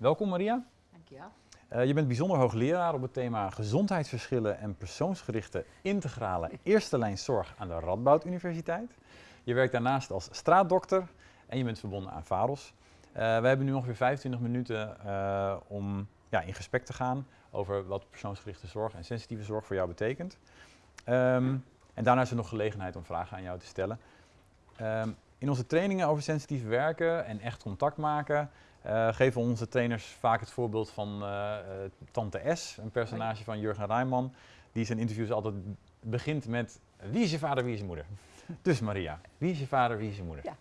Welkom Maria. Dankjewel. Uh, je bent bijzonder hoogleraar op het thema gezondheidsverschillen en persoonsgerichte integrale eerste lijn zorg aan de Radboud Universiteit. Je werkt daarnaast als straatdokter en je bent verbonden aan VAROS. Uh, we hebben nu ongeveer 25 minuten uh, om ja, in gesprek te gaan over wat persoonsgerichte zorg en sensitieve zorg voor jou betekent. Um, en daarna is er nog gelegenheid om vragen aan jou te stellen. Um, in onze trainingen over sensitief werken en echt contact maken uh, geven onze trainers vaak het voorbeeld van uh, Tante S, een personage van Jurgen Rijman, die zijn interviews altijd begint met wie is je vader, wie is je moeder? Dus Maria, wie is je vader, wie is je moeder? Ja,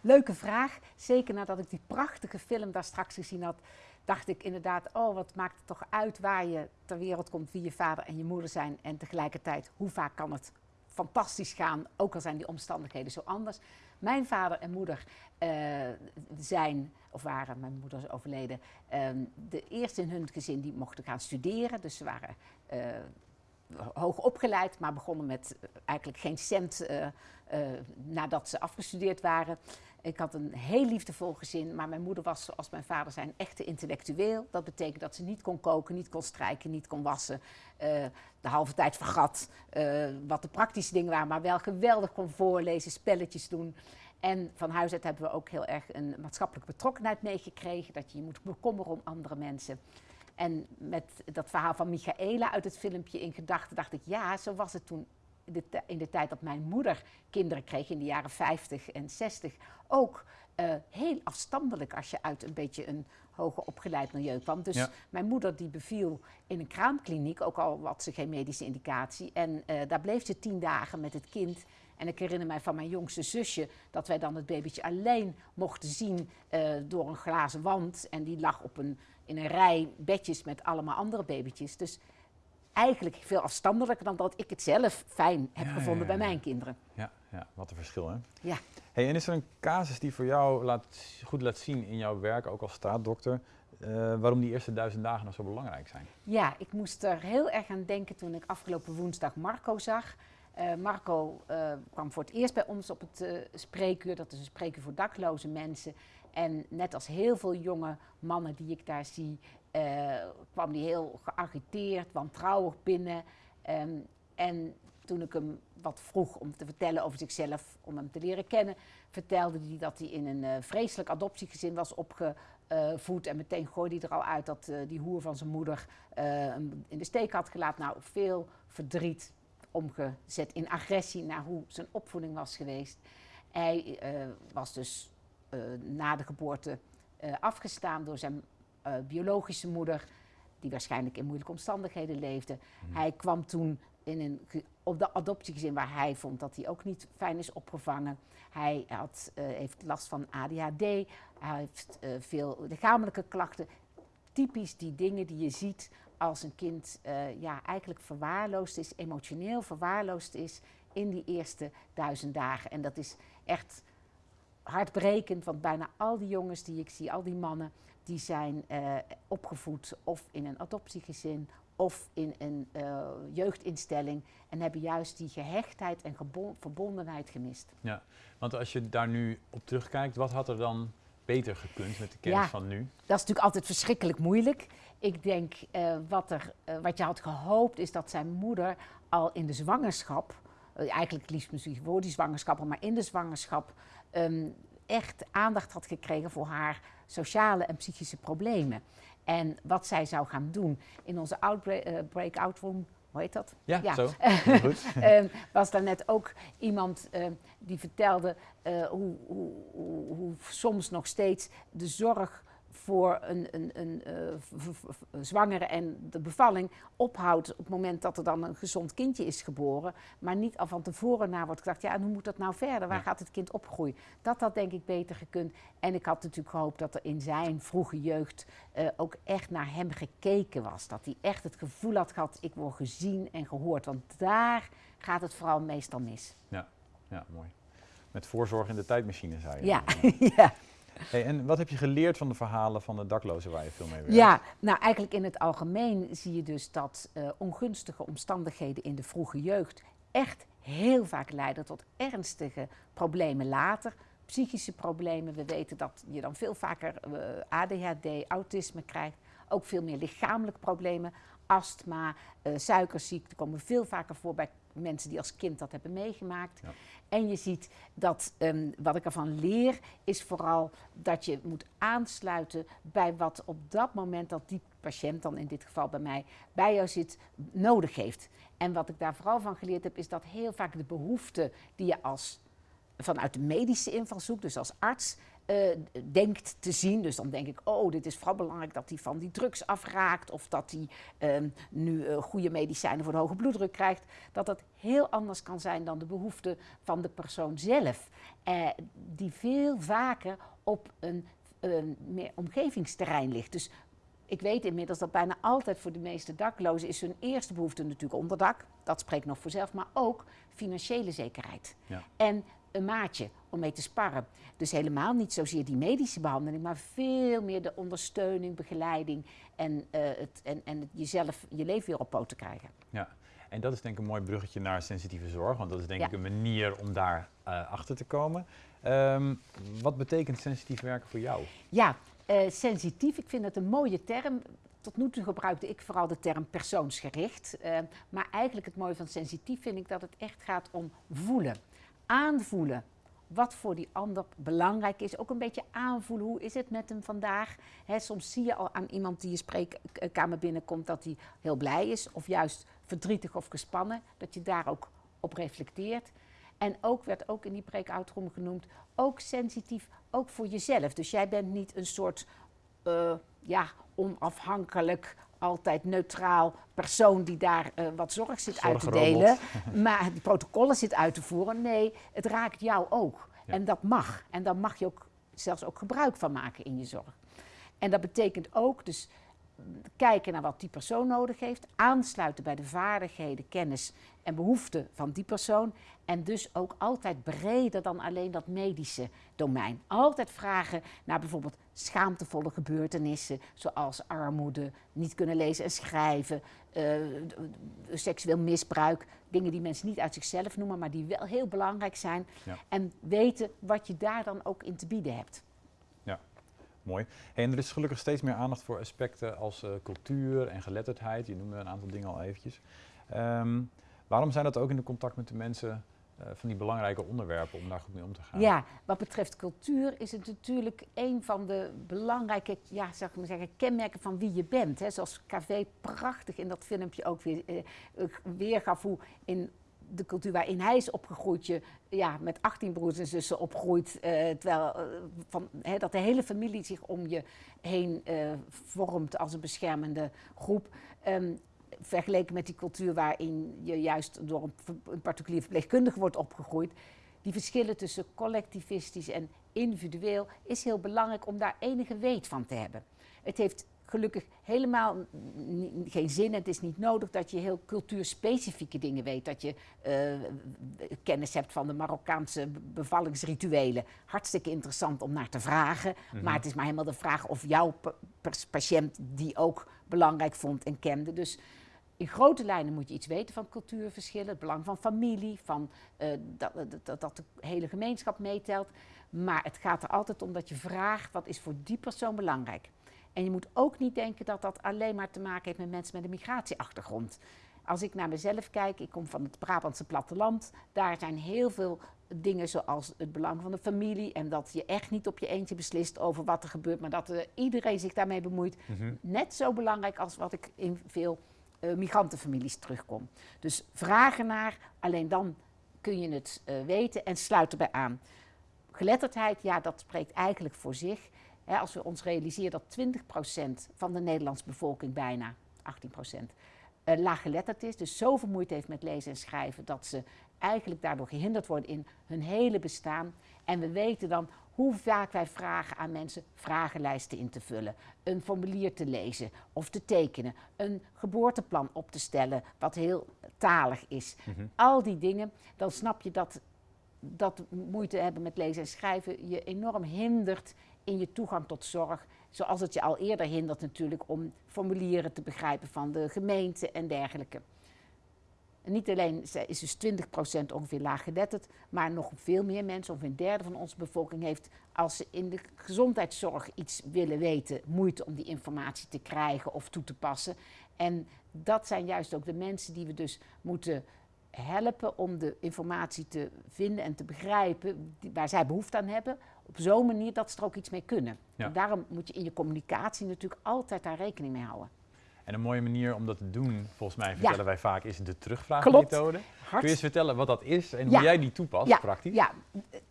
leuke vraag. Zeker nadat ik die prachtige film daar straks gezien had, dacht ik inderdaad, oh wat maakt het toch uit waar je ter wereld komt, wie je vader en je moeder zijn en tegelijkertijd hoe vaak kan het fantastisch gaan, ook al zijn die omstandigheden zo anders. Mijn vader en moeder uh, zijn, of waren, mijn moeder is overleden, um, de eerste in hun gezin die mochten gaan studeren. Dus ze waren uh, hoog opgeleid, maar begonnen met uh, eigenlijk geen cent nadat ze afgestudeerd waren. Ik had een heel liefdevol gezin, maar mijn moeder was, zoals mijn vader zei, een echte intellectueel. Dat betekent dat ze niet kon koken, niet kon strijken, niet kon wassen. Uh, de halve tijd vergat uh, wat de praktische dingen waren, maar wel geweldig kon voorlezen, spelletjes doen. En van huis uit hebben we ook heel erg een maatschappelijke betrokkenheid meegekregen. Dat je je moet bekommeren om andere mensen. En met dat verhaal van Michaela uit het filmpje in gedachten dacht ik, ja, zo was het toen de in de tijd dat mijn moeder kinderen kreeg, in de jaren 50 en 60, ook uh, heel afstandelijk als je uit een beetje een hoger opgeleid milieu kwam. Dus ja. mijn moeder die beviel in een kraamkliniek, ook al had ze geen medische indicatie. En uh, daar bleef ze tien dagen met het kind. En ik herinner mij van mijn jongste zusje dat wij dan het babytje alleen mochten zien uh, door een glazen wand. En die lag op een, in een rij bedjes met allemaal andere babytjes. Dus eigenlijk veel afstandelijker dan dat ik het zelf fijn heb Ja, gevonden ja, ja, bij mijn kinderen. Ja, ja, wat een verschil hè. Ja. Hey, en is er een casus die voor jou laat, goed laat zien in jouw werk, ook als straatdokter, eh, waarom die eerste duizend dagen nog zo belangrijk zijn? Ja, ik moest er heel erg aan denken toen ik afgelopen woensdag Marco zag. Eh, Marco eh, kwam voor het eerst bij ons op het spreekuur. Dat is een spreekuur voor dakloze mensen. En net als heel veel jonge mannen die ik daar zie, eh, kwam hij heel geagiteerd, wantrouwig binnen. Ehm, en toen ik hem wat vroeg om te vertellen over zichzelf, om hem te leren kennen, vertelde hij dat hij in een eh, vreselijk adoptiegezin was opgevoed. en meteen gooide hij er al uit dat eh, die hoer van zijn moeder hem in de steek had gelaten. Nou, veel verdriet omgezet in agressie naar hoe zijn opvoeding was geweest. Hij was dus na de geboorte eh, afgestaan door zijn eh, biologische moeder, die waarschijnlijk in moeilijke omstandigheden leefde. Hij kwam toen in een, op de adoptiegezin waar hij vond dat hij ook niet fijn is opgevangen. Hij had, eh, heeft last van ADHD, hij heeft eh, veel lichamelijke klachten. Typisch die dingen die je ziet als een kind eh, ja, eigenlijk verwaarloosd is, emotioneel verwaarloosd is in die eerste duizend dagen. En dat is echt hartbrekend, want bijna al die jongens die ik zie, al die mannen, die zijn eh, opgevoed of in een adoptiegezin of in een eh, jeugdinstelling en hebben juist die gehechtheid en verbondenheid gemist. Ja, want als je daar nu op terugkijkt, wat had er dan beter gekund met de kennis Ja. van nu? Dat is natuurlijk altijd verschrikkelijk moeilijk. Ik denk eh, wat, er, wat je had gehoopt is dat zijn moeder al in de zwangerschap, eh, eigenlijk liefst misschien voor die zwangerschap, maar in de zwangerschap, ehm, echt aandacht had gekregen voor haar sociale en psychische problemen. En wat zij zou gaan doen in onze eh, breakout room, hoe heet dat? Ja, Ja. zo. Goed. Ehm, was daar net ook iemand ehm, die vertelde eh, hoe, hoe, hoe, hoe soms nog steeds de zorg voor een, een, een eh, v- zwangere en de bevalling ophoudt op het moment dat er dan een gezond kindje is geboren, maar niet al van tevoren naar wordt gedacht, ja, en hoe moet dat nou verder? Waar Ja. gaat het kind opgroeien? Dat had denk ik beter gekund. En ik had natuurlijk gehoopt dat er in zijn vroege jeugd eh, ook echt naar hem gekeken was. Dat hij echt het gevoel had gehad, ik word gezien en gehoord. Want daar gaat het vooral meestal mis. Ja, mooi. Met voorzorg in de tijdmachine, zei je. Ja, ja. Hey, en wat heb je geleerd van de verhalen van de daklozen waar je veel mee werkt? ja, nou eigenlijk in het algemeen zie je dus dat eh, ongunstige omstandigheden in de vroege jeugd echt heel vaak leiden tot ernstige problemen later. psychische problemen. We weten dat je dan veel vaker eh, ADHD, autisme krijgt. Ook veel meer lichamelijke problemen. Astma, uh, suikerziekte komen veel vaker voor bij mensen die als kind dat hebben meegemaakt. Ja. En je ziet dat, um, wat ik ervan leer, is vooral dat je moet aansluiten bij wat op dat moment dat die patiënt, dan in dit geval bij mij, bij jou zit, nodig heeft. En wat ik daar vooral van geleerd heb, is dat heel vaak de behoeften die je als vanuit de medische invalshoek, dus als arts, uh, denkt te zien. Dus dan denk ik, oh, dit is vooral belangrijk dat hij van die drugs afraakt of dat hij uh, nu uh, goede medicijnen voor de hoge bloeddruk krijgt. Dat dat heel anders kan zijn dan de behoefte van de persoon zelf. Eh, die veel vaker op een, een meer omgevingsterrein ligt. Dus ik weet inmiddels dat bijna altijd voor de meeste daklozen is hun eerste behoefte natuurlijk onderdak. Dat spreekt nog voor zelf, maar ook financiële zekerheid. Ja. En een maatje om mee te sparren. Dus helemaal niet zozeer die medische behandeling, maar veel meer de ondersteuning, begeleiding en, uh, het, en, en het jezelf je leven weer op poten krijgen. Ja, en dat is denk ik een mooi bruggetje naar sensitieve zorg, want dat is denk ja. ik een manier om daar uh, achter te komen. Um, wat betekent sensitief werken voor jou? Ja, uh, sensitief, ik vind het een mooie term. Tot nu toe gebruikte ik vooral de term persoonsgericht. Uh, maar eigenlijk het mooie van sensitief vind ik dat het echt gaat om voelen aanvoelen wat voor die ander belangrijk is. Ook een beetje aanvoelen, hoe is het met hem vandaag? He, soms zie je al aan iemand die je spreekkamer binnenkomt dat hij heel blij is, of juist verdrietig of gespannen, dat je daar ook op reflecteert. En ook werd ook in die breakout room genoemd, ook sensitief, ook voor jezelf. Dus jij bent niet een soort uh, ja, onafhankelijk altijd neutraal persoon die daar uh, wat zorg zit uit te delen, maar die protocollen zit uit te voeren. Nee, het raakt jou ook. Ja. En dat mag. En daar mag je ook zelfs ook gebruik van maken in je zorg. En dat betekent ook dus kijken naar wat die persoon nodig heeft, aansluiten bij de vaardigheden, kennis en behoeften van die persoon en dus ook altijd breder dan alleen dat medische domein. Altijd vragen naar bijvoorbeeld schaamtevolle gebeurtenissen zoals armoede, niet kunnen lezen en schrijven, uh, seksueel misbruik, dingen die mensen niet uit zichzelf noemen, maar die wel heel belangrijk zijn ja. en weten wat je daar dan ook in te bieden hebt. Mooi. Hey, en er is gelukkig steeds meer aandacht voor aspecten als uh, cultuur en geletterdheid. Je noemde een aantal dingen al eventjes. Um, waarom zijn dat ook in de contact met de mensen van die belangrijke onderwerpen om daar goed mee om te gaan? Ja, wat betreft cultuur is het natuurlijk een van de belangrijke ja, zeg maar zeggen, kenmerken van wie je bent. Hè. Zoals KV prachtig in dat filmpje ook weer uh, weergaf hoe in de cultuur waarin hij is opgegroeid, je ja, met 18 broers en zussen opgroeit, uh, terwijl uh, van, he, dat de hele familie zich om je heen vormt als een beschermende groep. Um, vergeleken met die cultuur waarin je juist door een, een particulier verpleegkundige wordt opgegroeid. Die verschillen tussen collectivistisch en individueel is heel belangrijk om daar enige weet van te hebben. Het heeft gelukkig helemaal geen zin. Het is niet nodig dat je heel cultuurspecifieke dingen weet. Dat je uh, kennis hebt van de Marokkaanse bevallingsrituelen. Hartstikke interessant om naar te vragen. Mm -hmm. Maar het is maar helemaal de vraag of jouw patiënt die ook belangrijk vond en kende. Dus in grote lijnen moet je iets weten van cultuurverschillen. Het belang van familie, van, uh, dat, dat, dat de hele gemeenschap meetelt. Maar het gaat er altijd om dat je vraagt wat is voor die persoon belangrijk. En je moet ook niet denken dat dat alleen maar te maken heeft met mensen met een migratieachtergrond. Als ik naar mezelf kijk, ik kom van het Brabantse platteland, daar zijn heel veel dingen zoals het belang van de familie en dat je echt niet op je eentje beslist over wat er gebeurt, maar dat uh, iedereen zich daarmee bemoeit. Mm -hmm. Net zo belangrijk als wat ik in veel uh, migrantenfamilies terugkom. Dus vragen naar, alleen dan kun je het uh, weten en sluit erbij aan. Geletterdheid, ja, dat spreekt eigenlijk voor zich. Als we ons realiseren dat 20% van de Nederlandse bevolking bijna, 18%, uh, laaggeletterd is, dus zoveel moeite heeft met lezen en schrijven, dat ze eigenlijk daardoor gehinderd worden in hun hele bestaan. En we weten dan hoe vaak wij vragen aan mensen vragenlijsten in te vullen, een formulier te lezen of te tekenen, een geboorteplan op te stellen, wat heel talig is. Mm -hmm. Al die dingen, dan snap je dat dat moeite hebben met lezen en schrijven je enorm hindert in je toegang tot zorg. Zoals het je al eerder hindert natuurlijk om formulieren te begrijpen van de gemeente en dergelijke. En niet alleen is dus 20% ongeveer laaggeletterd, maar nog veel meer mensen, ongeveer een derde van onze bevolking, heeft als ze in de gezondheidszorg iets willen weten, moeite om die informatie te krijgen of toe te passen. En dat zijn juist ook de mensen die we dus moeten helpen om de informatie te vinden en te begrijpen waar zij behoefte aan hebben. Op zo'n manier dat ze er ook iets mee kunnen. daarom moet je in je communicatie natuurlijk altijd daar rekening mee houden. En een mooie manier om dat te doen, volgens mij vertellen wij vaak, is de terugvraagmethode. Kun je eens vertellen wat dat is en hoe jij die toepast praktisch? Ja,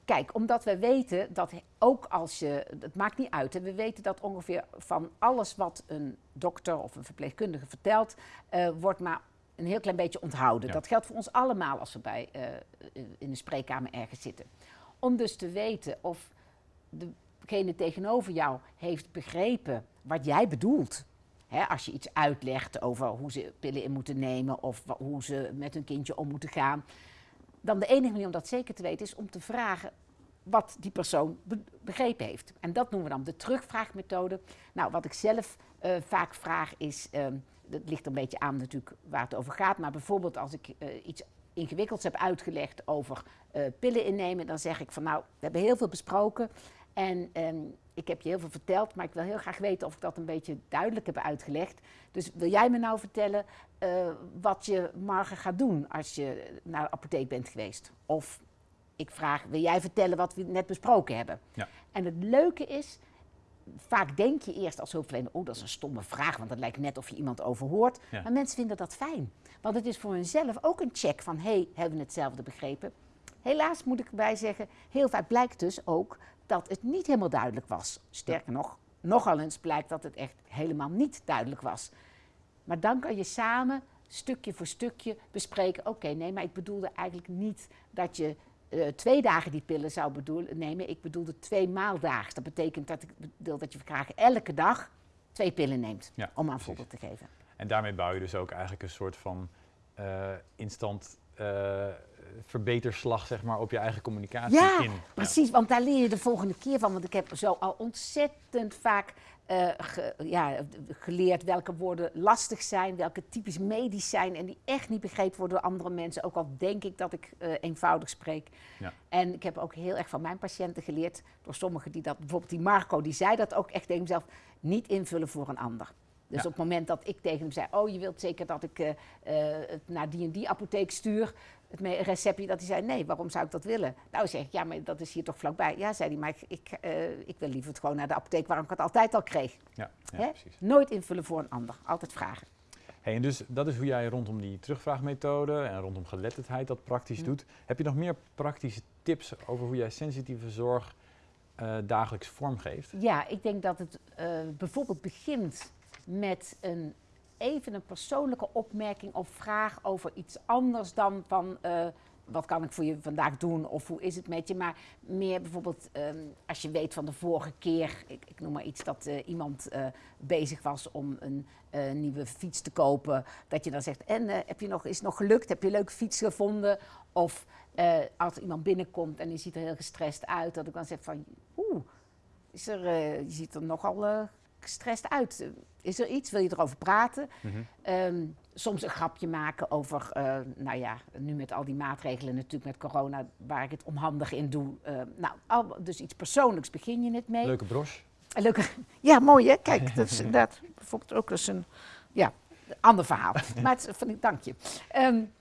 kijk, omdat we weten dat ook als je, het maakt niet uit, hè, we weten dat ongeveer van alles wat een dokter of een verpleegkundige vertelt, uh, wordt maar een heel klein beetje onthouden. Dat geldt voor ons allemaal als we bij, uh, in de spreekkamer ergens zitten. Om dus te weten of degene tegenover jou heeft begrepen wat jij bedoelt als je iets uitlegt over hoe ze pillen in moeten nemen of hoe ze met hun kindje om moeten gaan, dan de enige manier om dat zeker te weten is om te vragen wat die persoon begrepen heeft. En dat noemen we dan de terugvraagmethode. Nou, wat ik zelf uh, vaak vraag is, uh, dat ligt een beetje aan natuurlijk waar het over gaat, maar bijvoorbeeld als ik uh, iets ingewikkelds heb uitgelegd over uh, pillen innemen, dan zeg ik van nou, we hebben heel veel besproken en um, ik heb je heel veel verteld, maar ik wil heel graag weten of ik dat een beetje duidelijk heb uitgelegd. Dus wil jij me nou vertellen uh, wat je morgen gaat doen als je naar de apotheek bent geweest? Of ik vraag, wil jij vertellen wat we net besproken hebben? Ja. En het leuke is, vaak denk je eerst als hulpverlener, oh dat is een stomme vraag, want het lijkt net of je iemand overhoort. Maar mensen vinden dat fijn. Want het is voor hunzelf ook een check van, hé, hey, hebben we hetzelfde begrepen? Helaas moet ik erbij zeggen, heel vaak blijkt dus ook dat het niet helemaal duidelijk was. Sterker nog, nogal eens blijkt dat het echt helemaal niet duidelijk was. Maar dan kan je samen stukje voor stukje bespreken: oké, nee, maar ik bedoelde eigenlijk niet dat je uh, twee dagen die pillen zou bedoelen, nemen. Ik bedoelde twee maaldaags. Dat betekent dat ik bedoel dat je graag elke dag twee pillen neemt, om een voorbeeld te geven. En daarmee bouw je dus ook eigenlijk een soort van uh, instant uh, verbeterslag zeg maar, op je eigen communicatie ja, in. Precies, want daar leer je de volgende keer van. Want ik heb zo al ontzettend vaak uh, ja, geleerd welke woorden lastig zijn, welke typisch medisch zijn en die echt niet begrepen worden door andere mensen. Ook al denk ik dat ik uh, eenvoudig spreek. Ja. En ik heb ook heel erg van mijn patiënten geleerd, door sommigen die dat, bijvoorbeeld die Marco, die zei dat ook echt tegen hemzelf, niet invullen voor een ander. Dus op het moment dat ik tegen hem zei, oh je wilt zeker dat ik uh, het naar die en die apotheek stuur, het receptje, dat hij zei, nee, waarom zou ik dat willen? Nou zeg ik, ja, maar dat is hier toch vlakbij. Ja, zei hij, maar ik, ik, uh, ik wil liever het gewoon naar de apotheek waar ik het altijd al kreeg. Ja, ja precies. Nooit invullen voor een ander, altijd vragen. Hey, en dus dat is hoe jij rondom die terugvraagmethode en rondom geletterdheid dat praktisch hm. doet. Heb je nog meer praktische tips over hoe jij sensitieve zorg uh, dagelijks vormgeeft? Ja, ik denk dat het uh, bijvoorbeeld begint met een even een persoonlijke opmerking of vraag over iets anders dan van uh, wat kan ik voor je vandaag doen of hoe is het met je. Maar meer bijvoorbeeld um, als je weet van de vorige keer, ik, ik noem maar iets, dat uh, iemand uh, bezig was om een nieuwe fiets te kopen. Dat je dan zegt, en heb je nog, is het nog gelukt? Heb je een leuke fiets gevonden? Of als iemand binnenkomt en die ziet er heel gestrest uit, dat ik dan zeg van, oeh, is er, je ziet er nogal gestrest uit. Is er iets? Wil je erover praten? Mhm. Ehm, soms een grapje maken over, uh, nou ja, nu met al die maatregelen natuurlijk met corona, waar ik het onhandig in doe. Uh, nou, al, dus iets persoonlijks begin je het mee. Leuke broche. Leuke, ja, mooi hè? Kijk, dat is inderdaad bijvoorbeeld ook eens een, ja, ander verhaal. maar het, van, dank je. Um,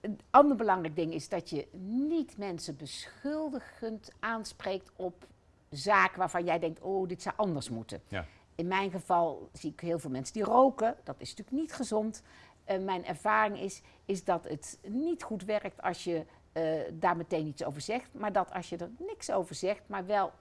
een ander belangrijk ding is dat je niet mensen beschuldigend aanspreekt op zaken waarvan jij denkt, oh, dit zou anders moeten. Ja in mijn geval zie ik heel veel mensen die roken. Dat is natuurlijk niet gezond. Uh, mijn ervaring is, is dat het niet goed werkt als je uh, daar meteen iets over zegt. Maar dat als je er niks over zegt, maar wel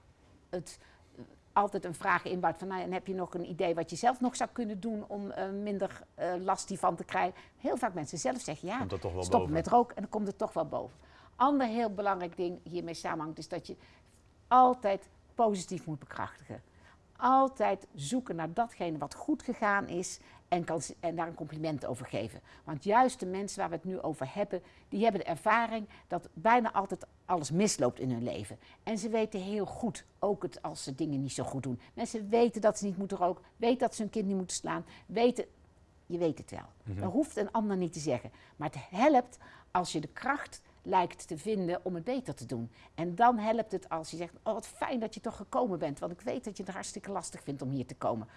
het uh, altijd een vraag inbouwt van... Nou, en heb je nog een idee wat je zelf nog zou kunnen doen om minder last hiervan te krijgen? Heel vaak mensen zelf zeggen ja, stoppen met roken en dan komt het toch wel boven. Ander heel belangrijk ding hiermee samenhangt is dat je altijd positief moet bekrachtigen altijd zoeken naar datgene wat goed gegaan is en, kan, en daar een compliment over geven. Want juist de mensen waar we het nu over hebben, die hebben de ervaring dat bijna altijd alles misloopt in hun leven. En ze weten heel goed, ook het, als ze dingen niet zo goed doen. Mensen weten dat ze niet moeten roken, weten dat ze hun kind niet moeten slaan, weten je weet het wel. Mhm. Dat hoeft een ander niet te zeggen. Maar het helpt als je de kracht lijkt te vinden om het beter te doen. En dan helpt het als je zegt, oh wat fijn dat je toch gekomen bent, want ik weet dat je het hartstikke lastig vindt om hier te komen.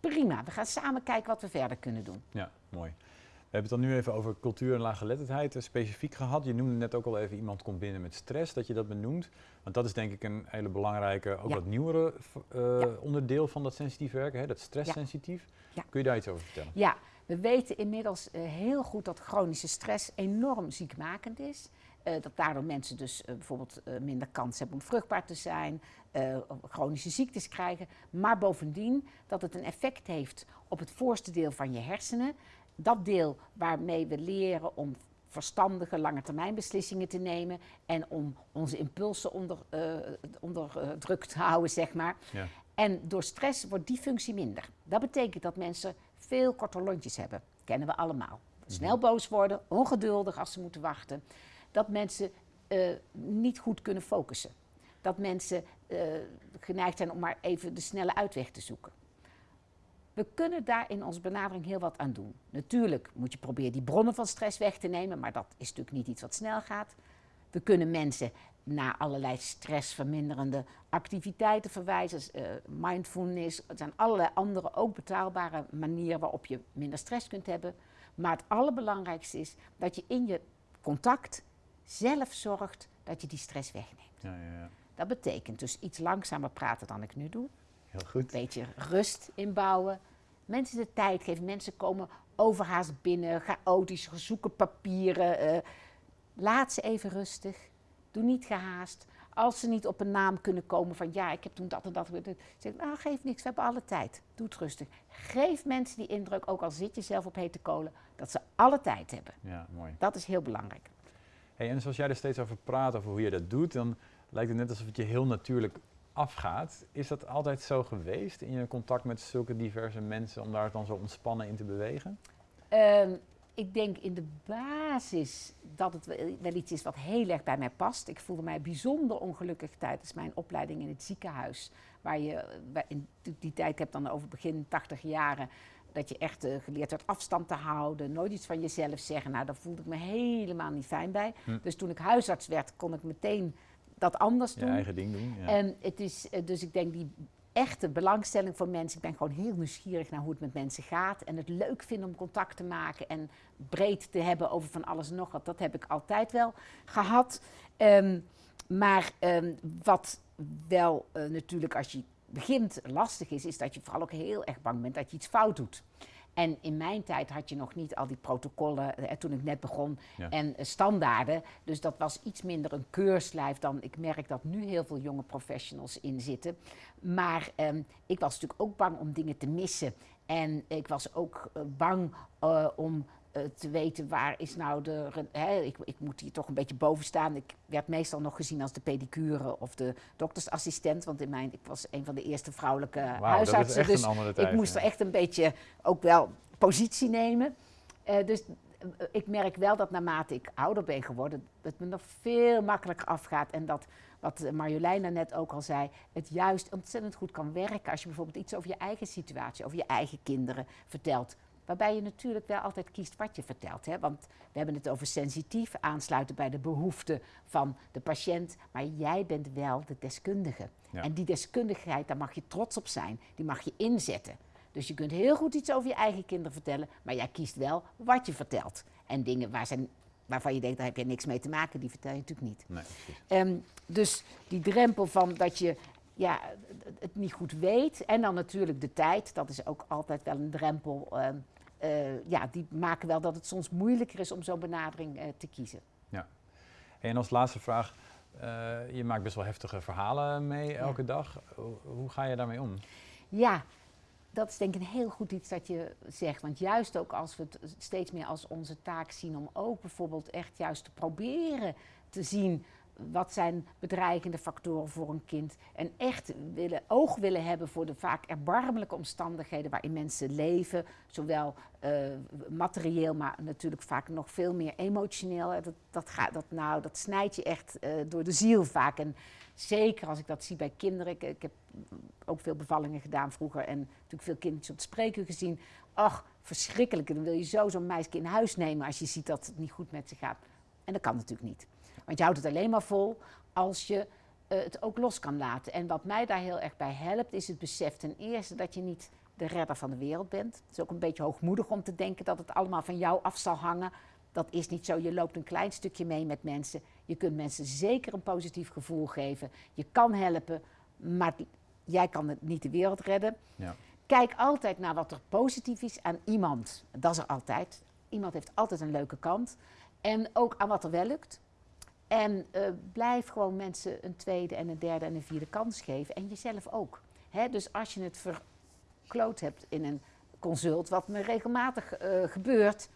Prima, we gaan samen kijken wat we verder kunnen doen. Ja, mooi. We hebben het dan nu even over cultuur en laaggeletterdheid uh, specifiek gehad. Je noemde net ook al even iemand komt binnen met stress, dat je dat benoemt. Want dat is denk ik een hele belangrijke, ook Ja. wat nieuwere uh, Ja. onderdeel van dat sensitief werken, hè, dat stresssensitief. Ja. Kun je daar iets over vertellen? Ja, we weten inmiddels eh, heel goed dat chronische stress enorm ziekmakend is. Eh, dat daardoor mensen dus eh, bijvoorbeeld eh, minder kans hebben om vruchtbaar te zijn, chronische ziektes krijgen. Maar bovendien dat het een effect heeft op het voorste deel van je hersenen. Dat deel waarmee we leren om verstandige lange termijn beslissingen te nemen en om onze impulsen onder, onder druk te houden, zeg maar. Ja. En door stress wordt die functie minder. Dat betekent dat mensen veel korter lontjes hebben. Kennen we allemaal. Snel boos worden, ongeduldig als ze moeten wachten. Dat mensen eh, niet goed kunnen focussen. Dat mensen eh, geneigd zijn om maar even de snelle uitweg te zoeken. We kunnen daar in onze benadering heel wat aan doen. Natuurlijk moet je proberen die bronnen van stress weg te nemen, maar dat is natuurlijk niet iets wat snel gaat. We kunnen mensen naar allerlei stressverminderende activiteiten verwijzen. eh, mindfulness, er zijn allerlei andere ook betaalbare manieren waarop je minder stress kunt hebben. Maar het allerbelangrijkste is dat je in je contact zelf zorgt dat je die stress wegneemt. Ja, ja, ja. Dat betekent dus iets langzamer praten dan ik nu doe. Heel goed. Een beetje rust inbouwen. Mensen de tijd geven. Mensen komen overhaast binnen, chaotisch, zoeken papieren. eh, laat ze even rustig. Doe niet gehaast. Als ze niet op een naam kunnen komen van ja, ik heb toen dat en dat. Zeg, nou, geef niks, we hebben alle tijd. Doe het rustig. Geef mensen die indruk, ook al zit je zelf op hete kolen, dat ze alle tijd hebben. Ja, mooi. Dat is heel belangrijk. Hey, en zoals jij er steeds over praat, over hoe je dat doet, dan lijkt het net alsof het je heel natuurlijk afgaat. Is dat altijd zo geweest in je contact met zulke diverse mensen om daar dan zo ontspannen in te bewegen? Ehm, ik denk in de basis dat het wel- iets is wat heel erg bij mij past. Ik voelde mij bijzonder ongelukkig tijdens mijn opleiding in het ziekenhuis. Waar je die- tijd, ik heb dan over begin 80 jaren, dat je echt eh, geleerd werd afstand te houden, nooit iets van jezelf zeggen. Nou, daar voelde ik me helemaal niet fijn bij. Hm. Dus toen ik huisarts werd, kon ik meteen dat anders Je doen. eigen ding doen? Ja. En het is, eh, dus ik denk die echte belangstelling voor mensen. Ik ben gewoon heel nieuwsgierig naar hoe het met mensen gaat. En het leuk vinden om contact te maken en breed te hebben over van alles en nog wat. Dat heb ik altijd wel gehad. Ehm, maar ehm, wat wel eh, natuurlijk als je begint lastig is, is dat je vooral ook heel erg bang bent dat je iets fout doet. En in mijn tijd had je nog niet al die protocollen, eh, toen ik net begon, Ja. en eh, standaarden. Dus dat was iets minder een keurslijf dan ik merk dat nu heel veel jonge professionals in zitten. Maar ehm, ik was natuurlijk ook bang om dingen te missen. En ik was ook eh, bang eh, om te weten waar is nou de. Hè, ik, ik moet hier toch een beetje boven staan. Ik werd meestal nog gezien als de pedicure of de doktersassistent. Want in mijn, ik was een van de eerste vrouwelijke Wauw, dat is huisartsen. echt dus een andere tijd. ik moest ja. er echt een beetje ook wel positie nemen. Eh, dus eh, ik merk wel dat naarmate ik ouder ben geworden, het me nog veel makkelijker afgaat. En dat, wat eh, Marjolein net ook al zei, het juist ontzettend goed kan werken als je bijvoorbeeld iets over je eigen situatie, over je eigen kinderen vertelt. Waarbij je natuurlijk wel altijd kiest wat je vertelt. Hè? Want we hebben het over sensitief, aansluiten bij de behoeften van de patiënt. Maar jij bent wel de deskundige. Ja. En die deskundigheid, daar mag je trots op zijn. Die mag je inzetten. Dus je kunt heel goed iets over je eigen kinderen vertellen, maar jij kiest wel wat je vertelt. En dingen waar zijn, waarvan je denkt, daar heb je niks mee te maken, die vertel je natuurlijk niet. Nee. Ehm, dus die drempel van dat je ja, het- het niet goed weet. En dan natuurlijk de tijd, dat is ook altijd wel een drempel. ehm, eh, ja, die maken wel dat het soms moeilijker is om zo'n benadering eh, te kiezen. Hey, en als laatste vraag, eh, je maakt best wel heftige verhalen mee elke dag. Hoe, hoe ga je daarmee om? Ja, dat is denk ik een heel goed iets dat je zegt. Want juist ook als we het steeds meer als onze taak zien om ook bijvoorbeeld echt juist te proberen te zien wat zijn bedreigende factoren voor een kind. En echt willen, oog willen hebben voor de vaak erbarmelijke omstandigheden waarin mensen leven. Zowel eh, materieel, maar natuurlijk vaak nog veel meer emotioneel. Hè. Dat, dat, dat, nou, dat snijdt je echt eh, door de ziel vaak. En zeker als ik dat zie bij kinderen. Ik, heb ook veel bevallingen gedaan vroeger en natuurlijk veel kindjes op de spreekuur gezien. Ach, verschrikkelijk. Dan wil je zo zo'n meisje in huis nemen als je ziet dat het niet goed met ze gaat. En dat kan natuurlijk niet. Want je houdt het alleen maar vol als je eh, het ook los kan laten. En wat mij daar heel erg bij helpt, is het besef ten eerste dat je niet de redder van de wereld bent. Het is ook een beetje hoogmoedig om te denken dat het allemaal van jou af zal hangen. Dat is niet zo. Je loopt een klein stukje mee met mensen. Je kunt mensen zeker een positief gevoel geven. Je kan helpen, maar jij kan het niet de wereld redden. Ja. Kijk altijd naar wat er positief is aan iemand. Dat is er altijd. Iemand heeft altijd een leuke kant. En ook aan wat er wel lukt. En uh, blijf gewoon mensen een tweede en een derde en een vierde kans geven. En jezelf ook. Hè? Dus als je het verkloot hebt in een consult, wat me regelmatig uh, gebeurt.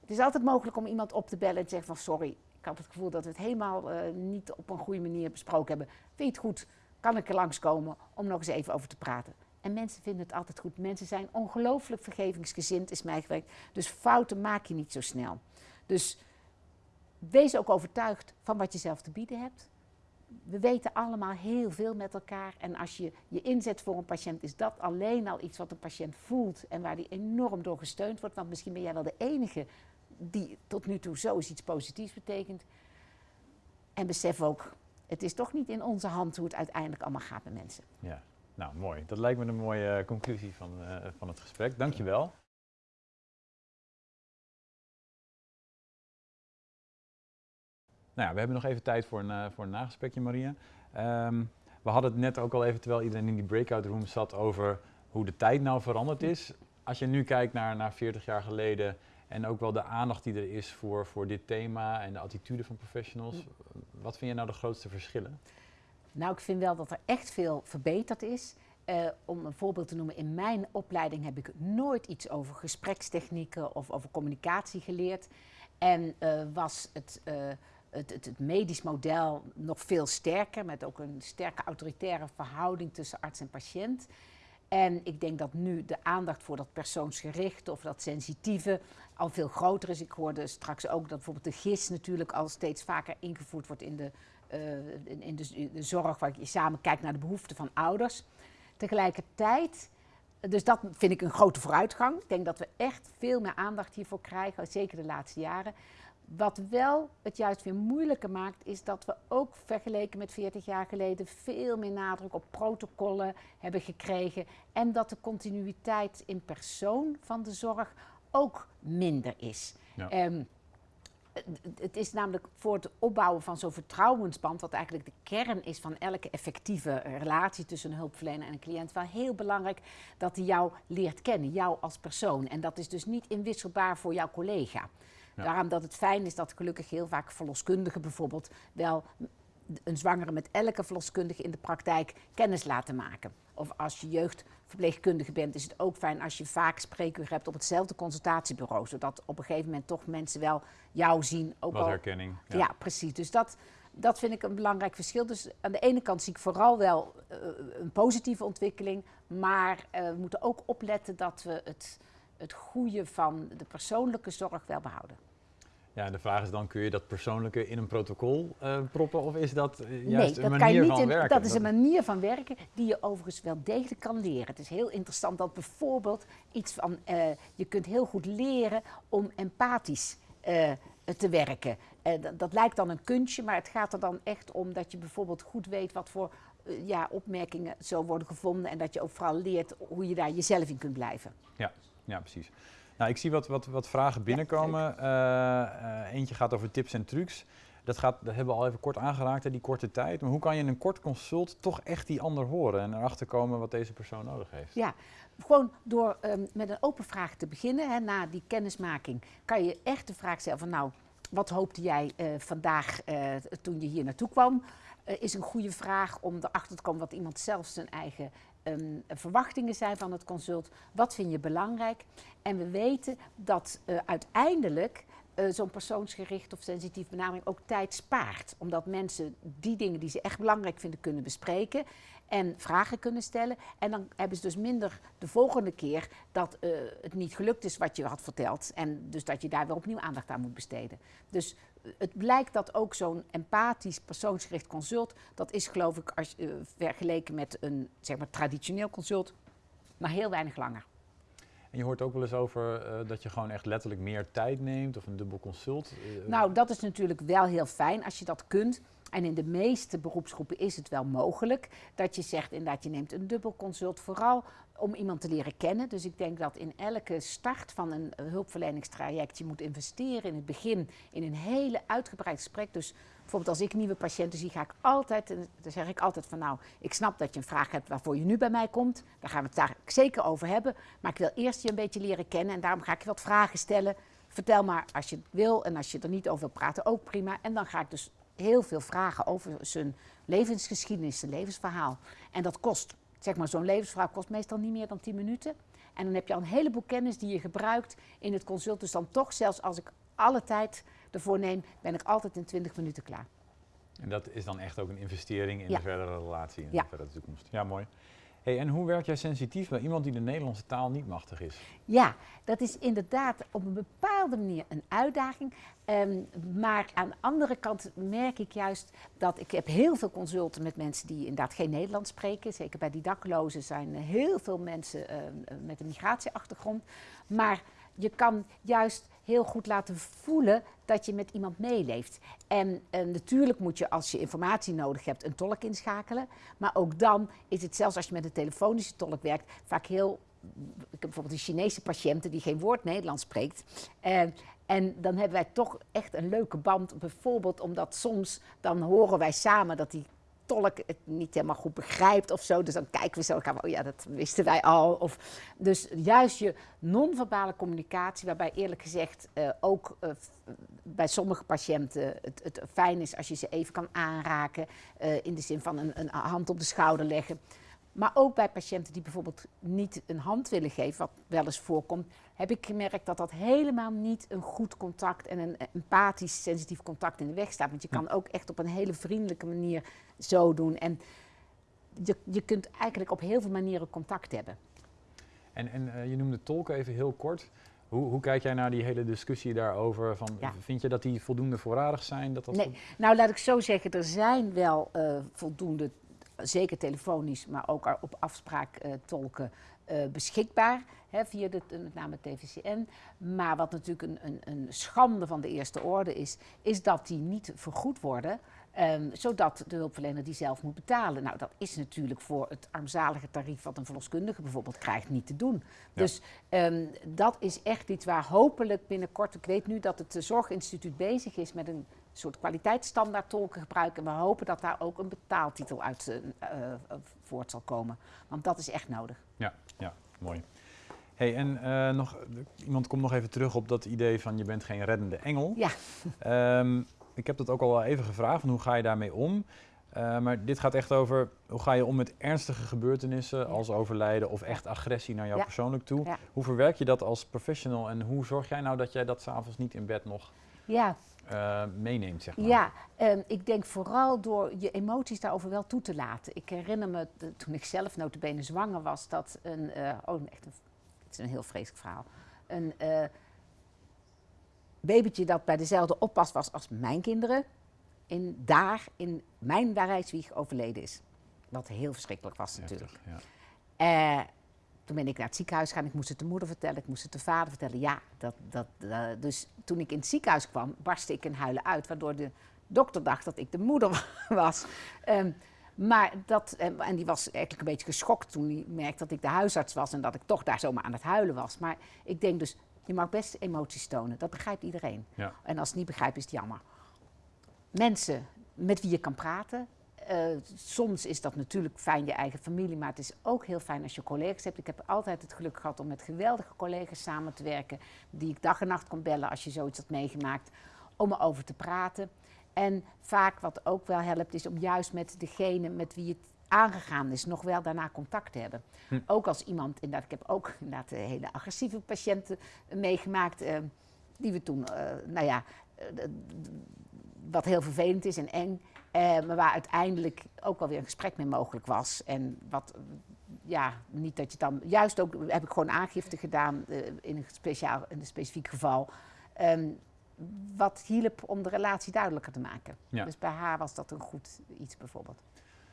Het is altijd mogelijk om iemand op te bellen en te zeggen van sorry, ik had het gevoel dat we het helemaal uh, niet op een goede manier besproken hebben. Vind je het goed? Kan ik er langskomen om nog eens even over te praten? En mensen vinden het altijd goed. Mensen zijn ongelooflijk vergevingsgezind, is mij gewerkt. Dus fouten maak je niet zo snel. Dus wees ook overtuigd van wat je zelf te bieden hebt. We weten allemaal heel veel met elkaar. En als je je inzet voor een patiënt, is dat alleen al iets wat een patiënt voelt en waar die enorm door gesteund wordt. Want misschien ben jij wel de enige die tot nu toe zo iets positiefs betekent. En besef ook, het is toch niet in onze hand hoe het uiteindelijk allemaal gaat met mensen. Ja, nou mooi. Dat lijkt me een mooie eh, conclusie van, uh, van het gesprek. Dankjewel. Nou we hebben nog even tijd voor een, uh, voor een nagesprekje, Maria. Um, we hadden het net ook al even, terwijl iedereen in die breakout room zat, over hoe de tijd nou veranderd is. Als je nu kijkt naar, naar 40 jaar geleden en ook wel de aandacht die er is voor, voor dit thema en de attitude van professionals, wat vind je nou de grootste verschillen? Nou, ik vind wel dat er echt veel verbeterd is. Uh, om een voorbeeld te noemen, in mijn opleiding heb ik nooit iets over gesprekstechnieken of over communicatie geleerd. En uh, was het, het, het, medisch model nog veel sterker, met ook een sterke autoritaire verhouding tussen arts en patiënt. En ik denk dat nu de aandacht voor dat persoonsgerichte of dat sensitieve al veel groter is. Ik hoorde straks ook dat bijvoorbeeld de GIS natuurlijk al steeds vaker ingevoerd wordt in de, uh, in, in de, de zorg, waar je samen kijkt naar de behoeften van ouders. Tegelijkertijd, dus dat vind ik een grote vooruitgang. Ik denk dat we echt veel meer aandacht hiervoor krijgen, zeker de laatste jaren. Wat wel het juist weer moeilijker maakt, is dat we ook vergeleken met 40 jaar geleden veel meer nadruk op protocollen hebben gekregen. En dat de continuïteit in persoon van de zorg ook minder is. Ja. Um, het is namelijk voor het opbouwen van zo'n vertrouwensband, wat eigenlijk de kern is van elke effectieve relatie tussen een hulpverlener en een cliënt, wel heel belangrijk dat hij jou leert kennen, jou als persoon. En dat is dus niet inwisselbaar voor jouw collega. Ja. Daarom dat het fijn is dat gelukkig heel vaak verloskundigen bijvoorbeeld wel een zwangere met elke verloskundige in de praktijk kennis laten maken. Of als je jeugdverpleegkundige bent, is het ook fijn als je vaak spreekuur hebt op hetzelfde consultatiebureau. Zodat op een gegeven moment toch mensen wel jou zien. Ook Wat al, herkenning. Ja. ja, precies. Dus dat, dat vind ik een belangrijk verschil. Dus aan de ene kant zie ik vooral wel uh, een positieve ontwikkeling. Maar uh, we moeten ook opletten dat we het, het goede van de persoonlijke zorg wel behouden. Ja, de vraag is dan, kun je dat persoonlijke in een protocol uh, proppen of is dat uh, nee, juist dat een kan manier je niet van in, werken? Dat is een manier van werken die je overigens wel degelijk kan leren. Het is heel interessant dat bijvoorbeeld iets van, uh, je kunt heel goed leren om empathisch te werken. Dat, dat, lijkt dan een kunstje, maar het gaat er dan echt om dat je bijvoorbeeld goed weet wat voor ja, opmerkingen zo worden gevonden en dat je ook vooral leert hoe je daar jezelf in kunt blijven. Ja, ja precies. Nou, ik zie wat, wat, wat vragen binnenkomen. Ja, uh, uh, eentje gaat over tips en trucs. Dat, gaat, dat hebben we al even kort aangeraakt, hè, die korte tijd. Maar hoe kan je in een kort consult toch echt die ander horen en erachter komen wat deze persoon nodig heeft? Ja, gewoon door um, met een open vraag te beginnen, hè, na die kennismaking, kan je echt de vraag stellen van nou, wat hoopte jij uh, vandaag toen je hier naartoe kwam? is een goede vraag om erachter te komen wat iemand zelf zijn eigen verwachtingen zijn van het consult. Wat vind je belangrijk? En we weten dat uh, uiteindelijk uh, zo'n persoonsgericht of sensitief benadering ook tijd spaart. Omdat mensen die dingen die ze echt belangrijk vinden kunnen bespreken en vragen kunnen stellen. En dan hebben ze dus minder de volgende keer dat uh, het niet gelukt is wat je had verteld. En dus dat je daar weer opnieuw aandacht aan moet besteden. Dus het blijkt dat ook zo'n empathisch persoonsgericht consult, dat is geloof ik als, uh, vergeleken met een zeg maar, traditioneel consult, maar heel weinig langer. En je hoort ook wel eens over eh, dat je gewoon echt letterlijk meer tijd neemt of een dubbel consult. Eh, Nou, dat is natuurlijk wel heel fijn als je dat kunt. En in de meeste beroepsgroepen is het wel mogelijk dat je zegt inderdaad, je neemt een dubbel consult, vooral om iemand te leren kennen. Dus ik denk dat in elke start van een hulpverleningstraject je moet investeren in het begin in een hele uitgebreid gesprek. Dus bijvoorbeeld als ik nieuwe patiënten zie, ga ik altijd, dan zeg ik altijd van nou, ik snap dat je een vraag hebt waarvoor je nu bij mij komt. Daar gaan we het daar zeker over hebben. Maar ik wil eerst je een beetje leren kennen en daarom ga ik je wat vragen stellen. Vertel maar als je het wil en als je er niet over wil praten, ook prima. En dan ga ik dus heel veel vragen over zijn levensgeschiedenis, zijn levensverhaal. En dat kost, zeg maar, zo'n levensverhaal kost meestal niet meer dan 10 minuten. En dan heb je al een heleboel kennis die je gebruikt in het consult. Dus dan toch, zelfs als ik alle tijd ervoor neem, ben ik altijd in 20 minuten klaar. En dat is dan echt ook een investering in Ja. de verdere relatie in Ja. de verdere toekomst. Ja, mooi. En hoe werk jij sensitief bij iemand die de Nederlandse taal niet machtig is? Ja, dat is inderdaad op een bepaalde manier een uitdaging. Ehm, maar aan de andere kant merk ik juist dat ik heb heel veel consulten met mensen die inderdaad geen Nederlands spreken. Zeker bij die daklozen zijn heel veel mensen ehm, eh, met een migratieachtergrond. Maar je kan juist heel goed laten voelen dat je met iemand meeleeft. En eh, natuurlijk moet je als je informatie nodig hebt een tolk inschakelen. Maar ook dan is het zelfs als je met een telefonische tolk werkt vaak heel ik heb bijvoorbeeld een Chinese patiënte die geen woord Nederlands spreekt. Eh, en dan hebben wij toch echt een leuke band. Bijvoorbeeld omdat soms dan horen wij samen dat die tolk het niet helemaal goed begrijpt of zo. Dus dan kijken we zo, we, oh ja, dat wisten wij al. Of, dus juist je non-verbale communicatie, waarbij eerlijk gezegd eh, ook eh, bij sommige patiënten het, het fijn is als je ze even kan aanraken. eh, in de zin van een, een hand op de schouder leggen. Maar ook bij patiënten die bijvoorbeeld niet een hand willen geven, wat wel eens voorkomt, heb ik gemerkt dat dat helemaal niet een goed contact en een empathisch, sensitief contact in de weg staat. Want je kan ook echt op een hele vriendelijke manier zo doen. En je, je kunt eigenlijk op heel veel manieren contact hebben. En, en eh, je noemde tolken even heel kort. Hoe, hoe kijk jij naar die hele discussie daarover? Van, Ja. Vind je dat die voldoende voorradig zijn? Dat dat Nee, nou laat ik zo zeggen, er zijn wel eh, voldoende, zeker telefonisch, maar ook op afspraak eh, tolken eh, beschikbaar. Hè, via de, met name TVCN. Maar wat natuurlijk een, een, een schande van de eerste orde is, is dat die niet vergoed worden. ehm, zodat de hulpverlener die zelf moet betalen. Nou, dat is natuurlijk voor het armzalige tarief wat een verloskundige bijvoorbeeld krijgt niet te doen. Dus ehm, dat is echt iets waar hopelijk binnenkort, ik weet nu dat het eh, Zorginstituut bezig is met een soort kwaliteitsstandaard tolken gebruiken. En we hopen dat daar ook een betaaltitel uit eh, eh, voort zal komen. Want dat is echt nodig. Ja, ja, mooi. Hey, en eh, nog, iemand komt nog even terug op dat idee van je bent geen reddende engel. Ja. Ehm, ik heb dat ook al wel even gevraagd, van hoe ga je daarmee om? Maar dit gaat echt over hoe ga je om met ernstige gebeurtenissen Ja. als overlijden of echt agressie naar jou Ja. persoonlijk toe. Ja. Hoe verwerk je dat als professional en hoe zorg jij nou dat jij dat s'avonds niet in bed nog Ja, eh, meeneemt, zeg maar? Ja, ehm, ik denk vooral door je emoties daarover wel toe te laten. Ik herinner me de- toen ik zelf notabene zwanger was, dat een, eh, oh echt een, het is een heel vreselijk verhaal, een eh, babytje dat bij dezelfde oppas was als mijn kinderen, in, daar in mijn Rijswieg overleden is. Wat heel verschrikkelijk was natuurlijk. Ja. Toen ben ik naar het ziekenhuis gegaan. Ik moest het de moeder vertellen, ik moest het de vader vertellen. Ja, dat, dat, eh, dus toen ik in het ziekenhuis kwam, barstte ik in huilen uit. Waardoor de dokter dacht dat ik de moeder was. Ehm, maar dat, en en die was eigenlijk een beetje geschokt toen hij merkte dat ik de huisarts was. En dat ik toch daar zomaar aan het huilen was. Maar ik denk dus, je mag best emoties tonen. Dat begrijpt iedereen. Ja. En als het niet begrijpt, is het jammer. Mensen met wie je kan praten. Eh, soms is dat natuurlijk fijn, je eigen familie, maar het is ook heel fijn als je collega's hebt. Ik heb altijd het geluk gehad om met geweldige collega's samen te werken, die ik dag en nacht kon bellen als je zoiets had meegemaakt, om erover te praten. En vaak wat ook wel helpt, is om juist met degene met wie het aangegaan is, nog wel daarna contact te hebben. Hm. Ook als iemand, inderdaad, ik heb ook inderdaad eh, hele agressieve patiënten eh, meegemaakt, eh, die we toen, eh, nou ja, wat heel vervelend is en eng, eh, maar waar uiteindelijk ook wel weer een gesprek mee mogelijk was. En wat, ja, niet dat je dan, juist ook heb ik gewoon aangifte gedaan eh, in, een speciaal, in een specifiek geval. Ehm, wat hielp om de relatie duidelijker te maken. Ja. Dus bij haar was dat een goed iets bijvoorbeeld.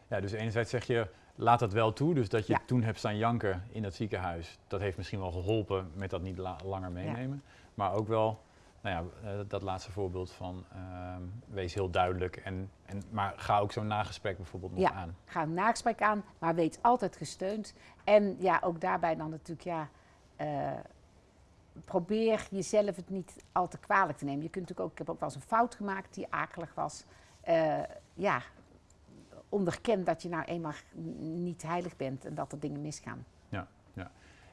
Ja, dus enerzijds zeg je, laat dat wel toe. Dus dat je Ja. toen hebt staan janken in het ziekenhuis, dat heeft misschien wel geholpen met dat niet la- langer meenemen. Maar ook wel, nou ja, eh, dat laatste voorbeeld van ehm, wees heel duidelijk. En, en, maar ga ook zo'n nagesprek bijvoorbeeld nog Ja. aan. Ga een nagesprek aan, maar weet altijd gesteund. En ja, ook daarbij dan natuurlijk, ja, eh, probeer jezelf het niet al te kwalijk te nemen. Je kunt natuurlijk ook, ik heb ook wel eens een fout gemaakt die akelig was. Eh, ja, onderken dat je nou eenmaal niet heilig bent en dat er dingen misgaan.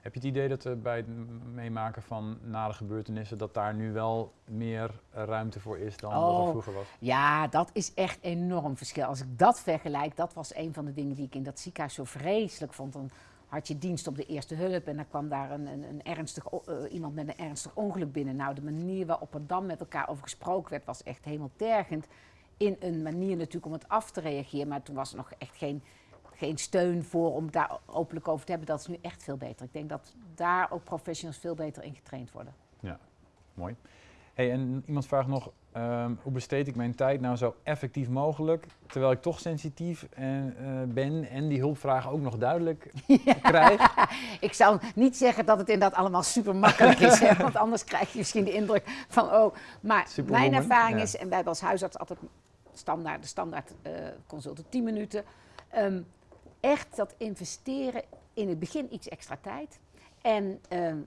Heb je het idee dat bij het meemaken van nare gebeurtenissen, dat daar nu wel meer eh, ruimte voor is dan dat Oh. er vroeger was? Ja, dat is echt enorm verschil. Als ik dat vergelijk, dat was een van de dingen die ik in dat ziekenhuis zo vreselijk vond. Dan had je dienst op de eerste hulp en dan kwam daar een, een, een ernstig, eh, iemand met een ernstig ongeluk binnen. Nou, de manier waarop er dan met elkaar over gesproken werd, was echt hemeltergend. In een manier natuurlijk om het af te reageren, maar toen was er nog echt geen, geen steun voor om daar openlijk over te hebben. Dat is nu echt veel beter. Ik denk dat daar ook professionals veel beter in getraind worden. Mooi. Hey, en iemand vraagt nog, ehm, hoe besteed ik mijn tijd nou zo effectief mogelijk, terwijl ik toch sensitief en, eh, ben en die hulpvragen ook nog duidelijk krijg? Ik zou niet zeggen dat het inderdaad allemaal super makkelijk is, hè, want anders krijg je misschien de indruk van, oh, maar Superwoman, mijn ervaring ja. is, en wij hebben als huisarts altijd standaard, de standaard eh consulten 10 minuten, ehm, echt dat investeren in het begin iets extra tijd en ehm,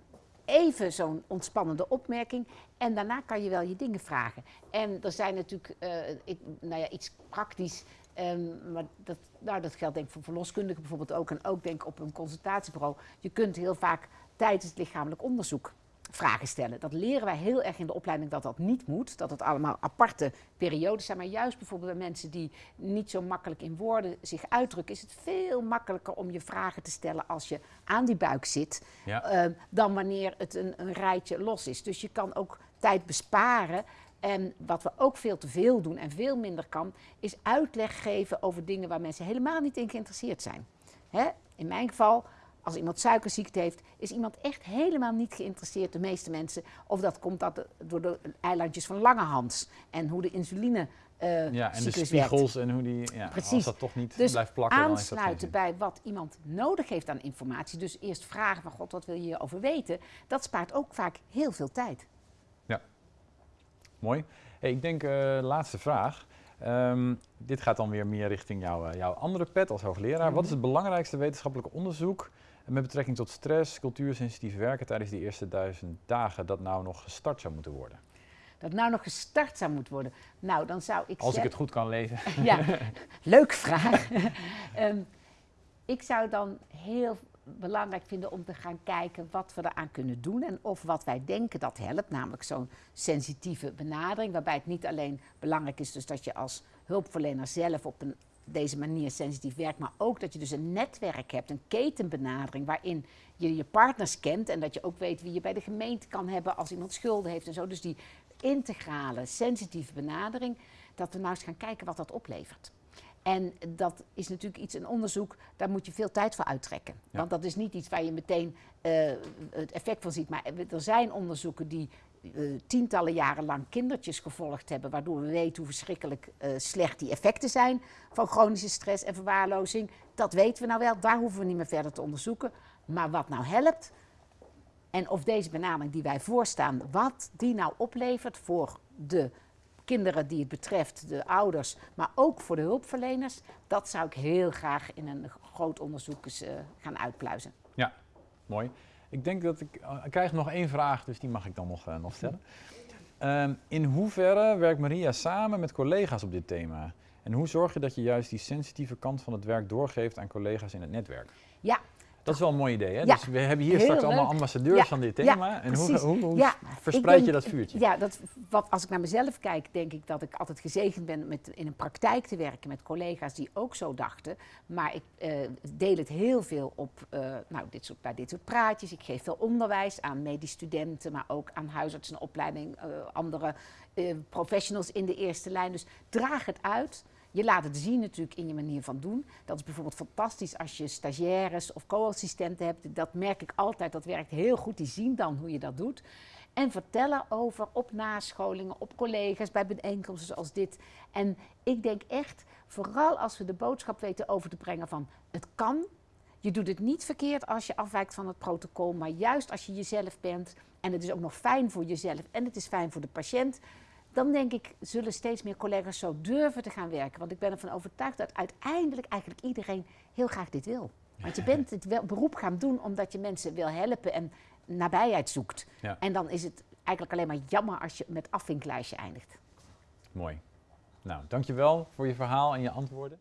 even zo'n ontspannende opmerking en daarna kan je wel je dingen vragen. En er zijn natuurlijk, eh, ik, nou ja, iets praktisch, ehm, maar dat, nou, dat geldt denk ik voor verloskundigen bijvoorbeeld ook en ook denk ik op een consultatiebureau. Je kunt heel vaak tijdens het lichamelijk onderzoek vragen stellen. Dat leren wij heel erg in de opleiding dat dat niet moet, dat het allemaal aparte periodes zijn. Maar juist bijvoorbeeld bij mensen die niet zo makkelijk in woorden zich uitdrukken, is het veel makkelijker om je vragen te stellen als je aan die buik zit, Ja. ehm, dan wanneer het een, een rijtje los is. Dus je kan ook tijd besparen. En wat we ook veel te veel doen en veel minder kan, is uitleg geven over dingen waar mensen helemaal niet in geïnteresseerd zijn. Hè? In mijn geval, als iemand suikerziekte heeft, is iemand echt helemaal niet geïnteresseerd, de meeste mensen. Of dat komt dat de- door de eilandjes van Langehans en hoe de insuline eh Ja, en de werkt. spiegels en hoe die, ja, als Precies. dat toch niet Dus blijft plakken, aansluiten bij wat iemand nodig heeft aan informatie. Dus eerst vragen van God, wat wil je hierover weten? Dat spaart ook vaak heel veel tijd. Mooi. Hey, ik denk, eh, laatste vraag. Ehm, dit gaat dan weer meer richting jouw, eh, jouw andere pet als hoogleraar. Wat is het belangrijkste wetenschappelijke onderzoek met betrekking tot stress, cultuursensitief werken tijdens die eerste duizend dagen dat nou nog gestart zou moeten worden? Dat nou nog gestart zou moeten worden. Nou, dan zou ik Als ik het goed kan lezen. Ja, leuke vraag. Ehm, ik zou dan heel belangrijk vinden om te gaan kijken wat we eraan kunnen doen en of wat wij denken dat helpt, namelijk zo'n sensitieve benadering, waarbij het niet alleen belangrijk is dus dat je als hulpverlener zelf op een, deze manier sensitief werkt, maar ook dat je dus een netwerk hebt, een ketenbenadering waarin je je partners kent en dat je ook weet wie je bij de gemeente kan hebben als iemand schulden heeft en zo. Dus die integrale, sensitieve benadering, dat we nou eens gaan kijken wat dat oplevert. En dat is natuurlijk iets, een onderzoek, daar moet je veel tijd voor uittrekken. Ja. Want dat is niet iets waar je meteen eh, het effect van ziet. Maar er zijn onderzoeken die eh, tientallen jaren lang kindertjes gevolgd hebben, waardoor we weten hoe verschrikkelijk eh, slecht die effecten zijn van chronische stress en verwaarlozing. Dat weten we nou wel, daar hoeven we niet meer verder te onderzoeken. Maar wat nou helpt, en of deze benadering die wij voorstaan, wat die nou oplevert voor de kinderen die het betreft, de ouders, maar ook voor de hulpverleners, dat zou ik heel graag in een groot onderzoek eens eh, gaan uitpluizen. Mooi. Ik denk dat ik, eh, ik krijg nog één vraag, dus die mag ik dan nog, eh, nog stellen. Ehm, in hoeverre werkt Maria samen met collega's op dit thema? En hoe zorg je dat je juist die sensitieve kant van het werk doorgeeft aan collega's in het netwerk? Ja. Dat is wel een mooi idee, hè? Ja. Dus we hebben hier straks allemaal ambassadeurs Ja, van dit ja, thema. en hoe, hoe, verspreid je dat vuurtje? Ja, dat, wat, als ik naar mezelf kijk, denk ik dat ik altijd gezegend ben met in een praktijk te werken met collega's die ook zo dachten. Maar ik eh, deel het heel veel op eh, nou, dit soort, bij dit soort praatjes. Ik geef veel onderwijs aan medisch studenten, maar ook aan huisartsenopleiding, eh andere professionals in de eerste lijn. Dus draag het uit. Je laat het zien natuurlijk in je manier van doen. Dat is bijvoorbeeld fantastisch als je stagiaires of co-assistenten hebt. Dat merk ik altijd, dat werkt heel goed. Die zien dan hoe je dat doet. En vertellen over op nascholingen, op collega's, bij bijeenkomsten zoals dit. En ik denk echt, vooral als we de boodschap weten over te brengen van het kan. Je doet het niet verkeerd als je afwijkt van het protocol, maar juist als je jezelf bent. En het is ook nog fijn voor jezelf en het is fijn voor de patiënt dan denk ik, zullen steeds meer collega's zo durven te gaan werken. Want ik ben ervan overtuigd dat uiteindelijk eigenlijk iedereen heel graag dit wil. Want je bent het beroep gaan doen omdat je mensen wil helpen en nabijheid zoekt. Ja. En dan is het eigenlijk alleen maar jammer als je met afvinklijstje eindigt. Mooi. Nou, dankjewel voor je verhaal en je antwoorden.